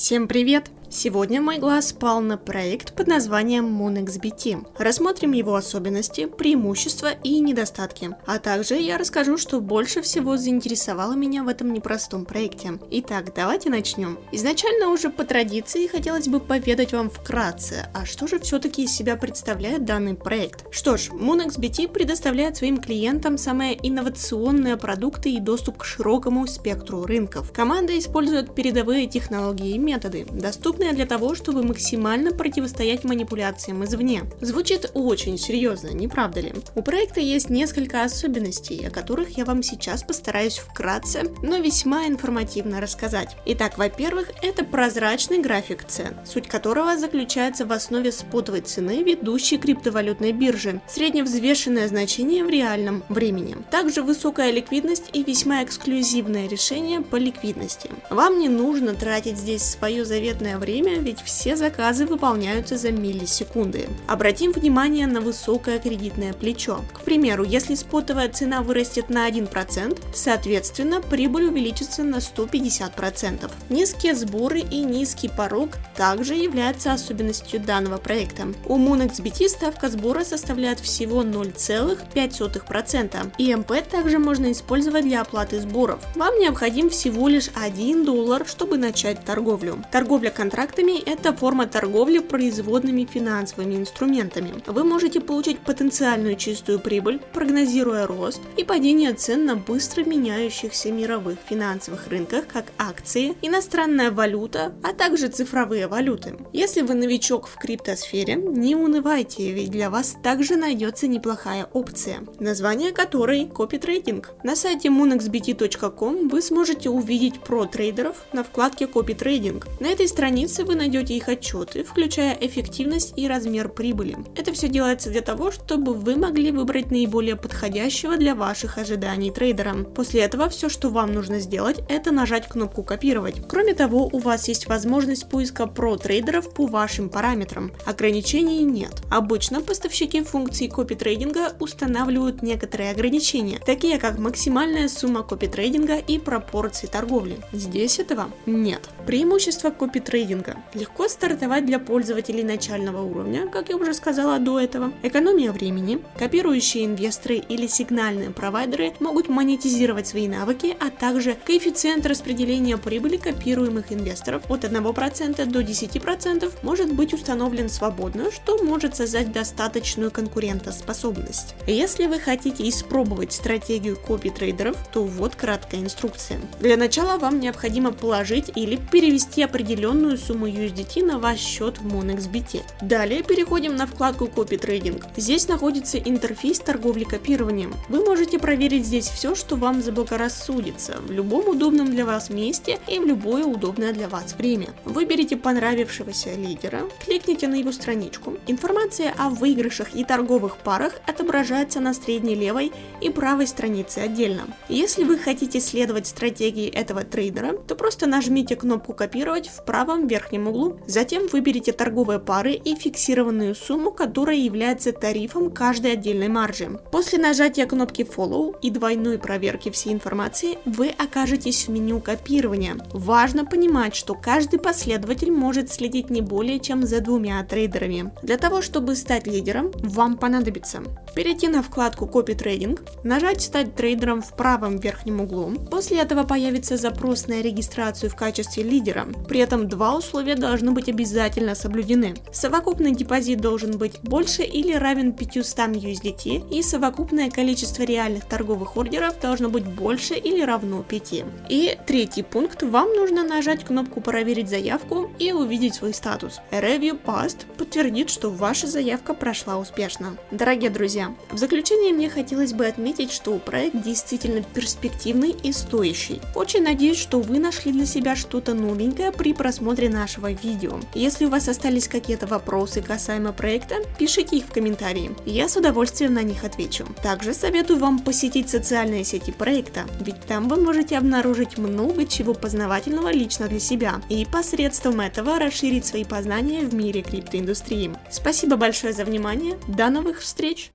Всем привет! Сегодня мой глаз пал на проект под названием MoonXBT. Рассмотрим его особенности, преимущества и недостатки. А также я расскажу, что больше всего заинтересовало меня в этом непростом проекте. Итак, давайте начнем. Изначально уже по традиции хотелось бы поведать вам вкратце, а что же все-таки из себя представляет данный проект. Что ж, MoonXBT предоставляет своим клиентам самые инновационные продукты и доступ к широкому спектру рынков. Команда использует передовые технологии и методы, доступные доступная для того, чтобы максимально противостоять манипуляциям извне. Звучит очень серьезно, не правда ли? У проекта есть несколько особенностей, о которых я вам сейчас постараюсь вкратце, но весьма информативно рассказать. Итак, во-первых, это прозрачный график цен, суть которого заключается в основе спотовой цены ведущей криптовалютной биржи, средневзвешенное значение в реальном времени. Также высокая ликвидность и весьма эксклюзивное решение по ликвидности. Вам не нужно тратить здесь свое заветное время время, ведь все заказы выполняются за миллисекунды. Обратим внимание на высокое кредитное плечо. К примеру, если спотовая цена вырастет на 1%, соответственно, прибыль увеличится на 150%. Низкие сборы и низкий порог также являются особенностью данного проекта. У MoonXBT ставка сбора составляет всего 0,5%, и МП также можно использовать для оплаты сборов. Вам необходим всего лишь 1 доллар, чтобы начать торговлю. Торговля контрактами контрактами – это форма торговли производными финансовыми инструментами. Вы можете получить потенциальную чистую прибыль, прогнозируя рост и падение цен на быстро меняющихся мировых финансовых рынках, как акции, иностранная валюта, а также цифровые валюты. Если вы новичок в криптосфере, не унывайте, ведь для вас также найдется неплохая опция, название которой Trading. На сайте moonxbt.com вы сможете увидеть про трейдеров на вкладке Trading. На этой странице странице вы найдете их отчеты, включая эффективность и размер прибыли. Это все делается для того, чтобы вы могли выбрать наиболее подходящего для ваших ожиданий трейдера. После этого все, что вам нужно сделать, это нажать кнопку копировать. Кроме того, у вас есть возможность поиска про трейдеров по вашим параметрам. Ограничений нет. Обычно поставщики функций копи трейдинга устанавливают некоторые ограничения, такие как максимальная сумма копи трейдинга и пропорции торговли. Здесь этого нет. Преимущество копи маркетинга. Легко стартовать для пользователей начального уровня, как я уже сказала до этого. Экономия времени. Копирующие инвесторы или сигнальные провайдеры могут монетизировать свои навыки, а также коэффициент распределения прибыли копируемых инвесторов от 1% до 10% может быть установлен свободно, что может создать достаточную конкурентоспособность. Если вы хотите испробовать стратегию копи трейдеров, то вот краткая инструкция. Для начала вам необходимо положить или перевести определенную сумму USDT на ваш счет в MoonXBT. Далее переходим на вкладку Copy Trading. Здесь находится интерфейс торговли копированием. Вы можете проверить здесь все, что вам заблагорассудится, в любом удобном для вас месте и в любое удобное для вас время. Выберите понравившегося лидера, кликните на его страничку. Информация о выигрышах и торговых парах отображается на средней левой и правой странице отдельно. Если вы хотите следовать стратегии этого трейдера, то просто нажмите кнопку копировать в правом верхнем углу. Затем выберите торговые пары и фиксированную сумму, которая является тарифом каждой отдельной маржи. После нажатия кнопки Follow и двойной проверки всей информации вы окажетесь в меню копирования. Важно понимать, что каждый последователь может следить не более чем за двумя трейдерами. Для того, чтобы стать лидером, вам понадобится перейти на вкладку Copy Trading, нажать «Стать трейдером» в правом верхнем углу. После этого появится запрос на регистрацию в качестве лидера. При этом два условия должны быть обязательно соблюдены. Совокупный депозит должен быть больше или равен 500 USDT и совокупное количество реальных торговых ордеров должно быть больше или равно 5. И третий пункт, вам нужно нажать кнопку «Проверить заявку» и увидеть свой статус. Review Passed подтвердит, что ваша заявка прошла успешно. Дорогие друзья, в заключение мне хотелось бы отметить, что проект действительно перспективный и стоящий. Очень надеюсь, что вы нашли для себя что-то новенькое при просмотре нашего видео. Если у вас остались какие-то вопросы касаемо проекта, пишите их в комментарии, я с удовольствием на них отвечу. Также советую вам посетить социальные сети проекта, ведь там вы можете обнаружить много чего познавательного лично для себя и посредством этого расширить свои познания в мире криптоиндустрии. Спасибо большое за внимание, до новых встреч!